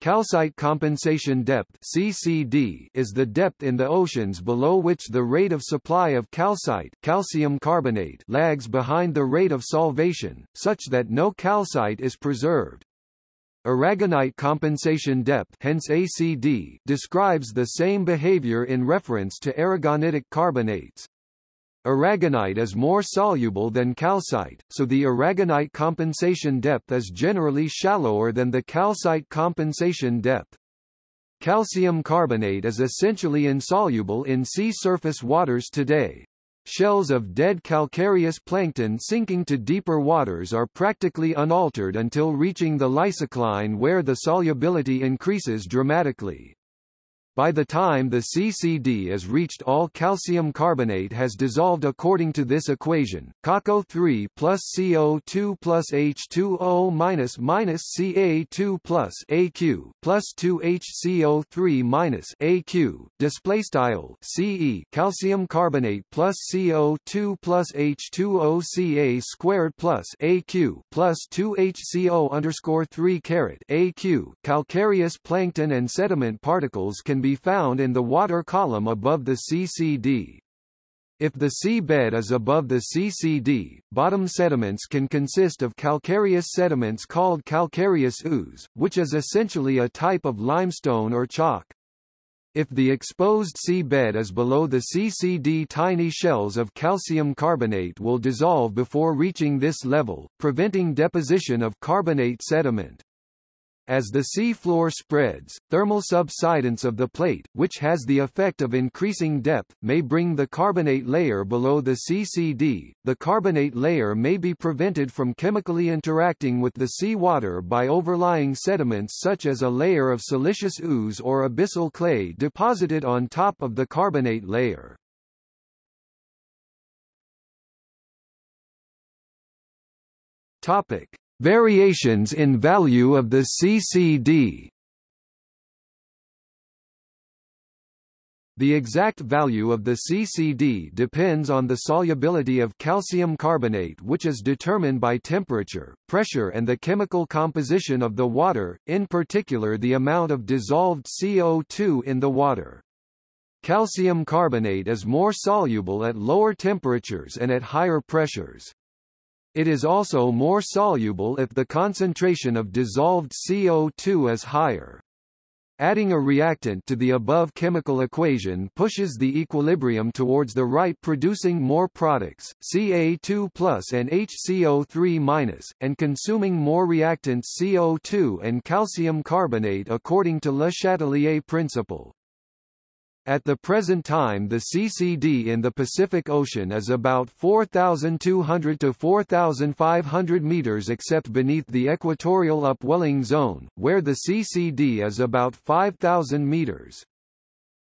Calcite compensation depth (CCD) is the depth in the oceans below which the rate of supply of calcite, calcium carbonate, lags behind the rate of solvation, such that no calcite is preserved. Aragonite compensation depth hence ACD describes the same behavior in reference to aragonitic carbonates. Aragonite is more soluble than calcite, so the aragonite compensation depth is generally shallower than the calcite compensation depth. Calcium carbonate is essentially insoluble in sea surface waters today. Shells of dead calcareous plankton sinking to deeper waters are practically unaltered until reaching the lysocline where the solubility increases dramatically. By the time the CCD is reached all calcium carbonate has dissolved according to this equation, CaCO3 plus CO2 plus H2O minus minus Ca2 plus Aq plus 2HCO3 minus Aq, display style Ce calcium carbonate plus CO2 plus H2O Ca squared plus Aq plus 2HCO underscore 3 caret Aq, calcareous plankton and sediment particles can be be found in the water column above the CCD. If the sea bed is above the CCD, bottom sediments can consist of calcareous sediments called calcareous ooze, which is essentially a type of limestone or chalk. If the exposed sea bed is below the CCD tiny shells of calcium carbonate will dissolve before reaching this level, preventing deposition of carbonate sediment. As the sea floor spreads, thermal subsidence of the plate, which has the effect of increasing depth, may bring the carbonate layer below the CCD. The carbonate layer may be prevented from chemically interacting with the sea water by overlying sediments such as a layer of siliceous ooze or abyssal clay deposited on top of the carbonate layer. Topic: Variations in value of the CCD The exact value of the CCD depends on the solubility of calcium carbonate which is determined by temperature, pressure and the chemical composition of the water, in particular the amount of dissolved CO2 in the water. Calcium carbonate is more soluble at lower temperatures and at higher pressures. It is also more soluble if the concentration of dissolved CO2 is higher. Adding a reactant to the above chemical equation pushes the equilibrium towards the right producing more products, Ca2 and HCO3 and consuming more reactants CO2 and calcium carbonate according to Le Chatelier principle. At the present time the CCD in the Pacific Ocean is about 4,200 to 4,500 meters except beneath the equatorial upwelling zone, where the CCD is about 5,000 meters.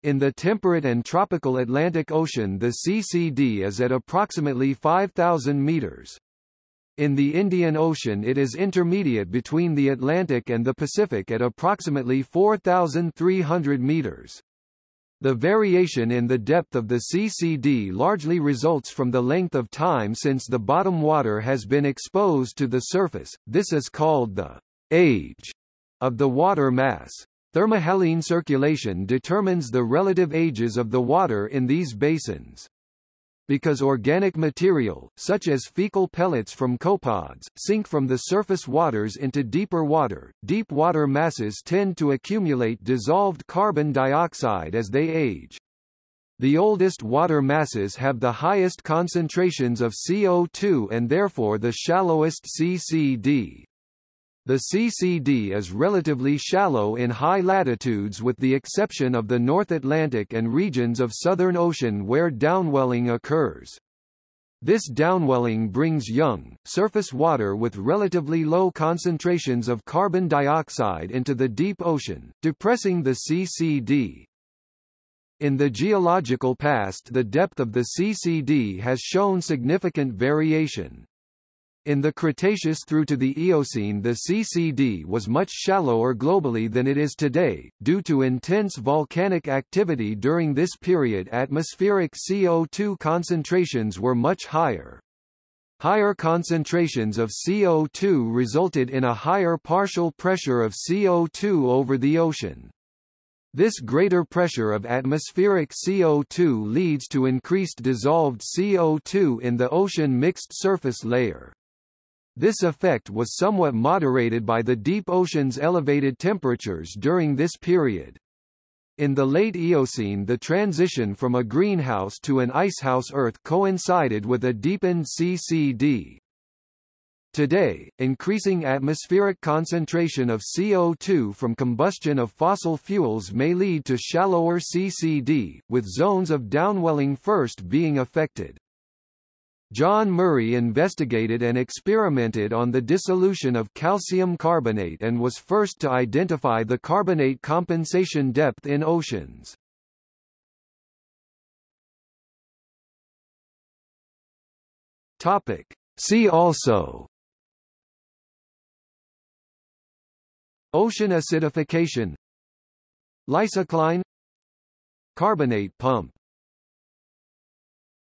In the temperate and tropical Atlantic Ocean the CCD is at approximately 5,000 meters. In the Indian Ocean it is intermediate between the Atlantic and the Pacific at approximately 4,300 meters. The variation in the depth of the CCD largely results from the length of time since the bottom water has been exposed to the surface, this is called the age of the water mass. Thermohaline circulation determines the relative ages of the water in these basins because organic material, such as fecal pellets from copepods, sink from the surface waters into deeper water, deep water masses tend to accumulate dissolved carbon dioxide as they age. The oldest water masses have the highest concentrations of CO2 and therefore the shallowest CCD. The CCD is relatively shallow in high latitudes with the exception of the North Atlantic and regions of Southern Ocean where downwelling occurs. This downwelling brings young, surface water with relatively low concentrations of carbon dioxide into the deep ocean, depressing the CCD. In the geological past the depth of the CCD has shown significant variation. In the Cretaceous through to the Eocene the CCD was much shallower globally than it is today, due to intense volcanic activity during this period atmospheric CO2 concentrations were much higher. Higher concentrations of CO2 resulted in a higher partial pressure of CO2 over the ocean. This greater pressure of atmospheric CO2 leads to increased dissolved CO2 in the ocean mixed surface layer. This effect was somewhat moderated by the deep ocean's elevated temperatures during this period. In the late Eocene the transition from a greenhouse to an icehouse Earth coincided with a deepened CCD. Today, increasing atmospheric concentration of CO2 from combustion of fossil fuels may lead to shallower CCD, with zones of downwelling first being affected. John Murray investigated and experimented on the dissolution of calcium carbonate and was first to identify the carbonate compensation depth in oceans. Topic. See also Ocean acidification Lysocline Carbonate pump